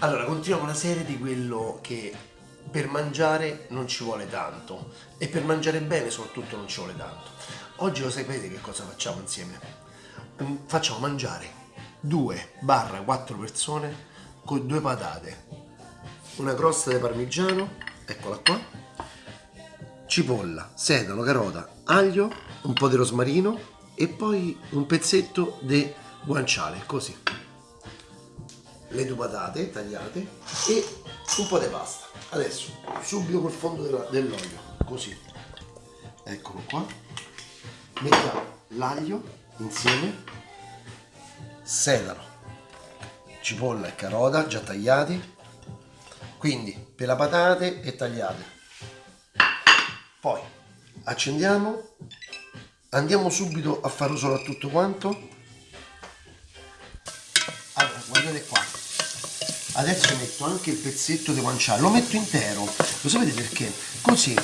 Allora, continuiamo la serie di quello che per mangiare non ci vuole tanto e per mangiare bene soprattutto non ci vuole tanto. Oggi lo sapete che cosa facciamo insieme? Mm, facciamo mangiare 2-4 persone con due patate, una crosta di parmigiano, eccola qua, cipolla, sedano, carota, aglio, un po' di rosmarino e poi un pezzetto di guanciale, così le due patate tagliate e un po' di pasta. Adesso subito col fondo dell'olio, così. Eccolo qua. Mettiamo l'aglio insieme, sedano, cipolla e carota già tagliati. Quindi per la patate e tagliate. Poi accendiamo, andiamo subito a solo a tutto quanto. Allora, guardate qua, adesso metto anche il pezzetto di guanciale lo metto intero. Lo sapete perché? così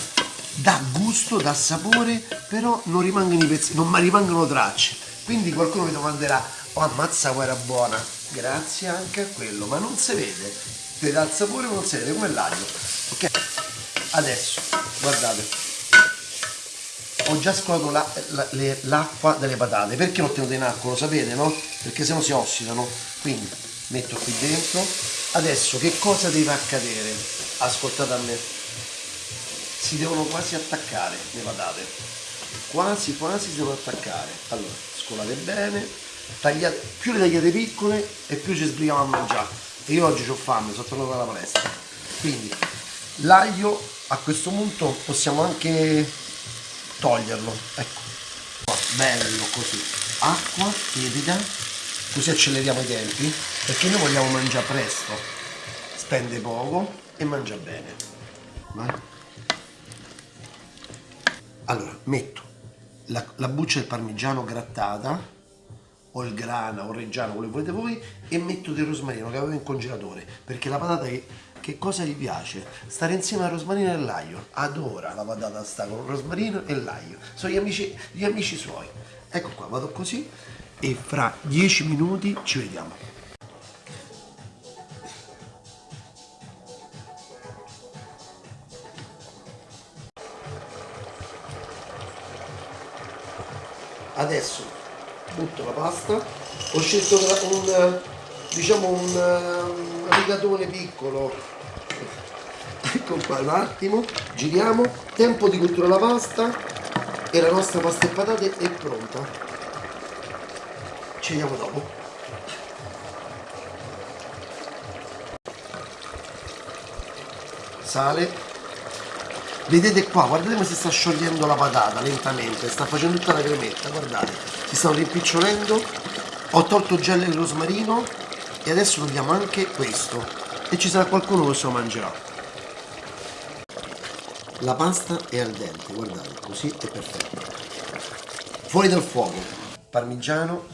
dà gusto, dà sapore però non rimangono i pezzi, non rimangono tracce. Quindi qualcuno mi domanderà oh ammazza qua buona. Grazie anche a quello ma non si vede. Ti dà il sapore non si vede come l'aglio. Ok adesso guardate. Ho già scolato l'acqua la, delle patate. Perché l'ho tenuto in acqua lo sapete no? perché sennò si ossidano quindi metto qui dentro adesso che cosa deve accadere? Ascoltate a me. Si devono quasi attaccare le patate quasi quasi si devono attaccare. Allora scolate bene tagliate, più le tagliate piccole e più ci sbrighiamo a mangiare. E io oggi ho fame sono tornato dalla palestra. Quindi l'aglio a questo punto possiamo anche toglierlo. Ecco. Bello così. Acqua tiepida così acceleriamo i tempi perché noi vogliamo mangiare presto. Spende poco e mangia bene. Vai. allora metto la, la buccia del parmigiano grattata o il grana o il reggiano quello che volete voi e metto del rosmarino che avevo in congelatore perché la patata che, che cosa gli piace? stare insieme al rosmarino e all'aglio adora la patata sta con il rosmarino e l'aglio. Sono gli amici, gli amici suoi. Ecco qua vado così e fra 10 minuti ci vediamo. Adesso butto la pasta, ho scelto un, diciamo un, rigatone piccolo, ecco qua un attimo, giriamo, tempo di cottura la pasta. E la nostra pasta e patate è pronta ci vediamo dopo. Sale. Vedete qua guardate come si sta sciogliendo la patata lentamente. Sta facendo tutta la cremetta guardate. Si stanno rimpicciolendo. Ho tolto il gel di rosmarino. E adesso togliamo anche questo. E ci sarà qualcuno che se lo mangerà. La pasta è al dente guardate così è perfetto fuori dal fuoco. Parmigiano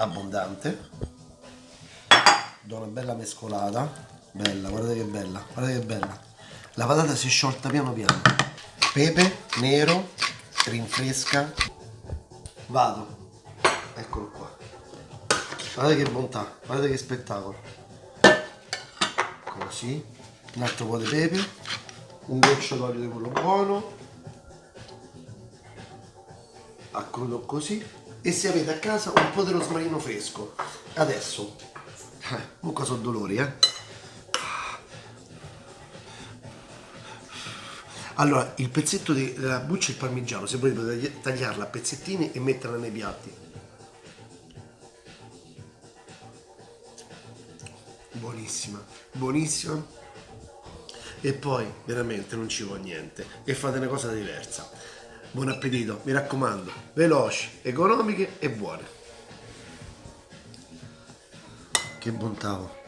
abbondante. Do una bella mescolata. Bella guardate che bella guardate che bella. La patata si è sciolta piano piano. Pepe nero rinfresca vado. Eccolo qua. Guardate che bontà guardate che spettacolo. Così un altro po' di pepe. Un goccio d'olio di quello buono. A così e se avete a casa un po' di rosmarino fresco. Adesso. Eh, comunque sono dolori eh. Allora il pezzetto della buccia e il parmigiano se volete tagliarla a pezzettini e metterla nei piatti. Buonissima buonissima. E poi veramente non ci vuole niente. E fate una cosa diversa Buon appetito, mi raccomando, veloci, economiche e buone. Che bontà.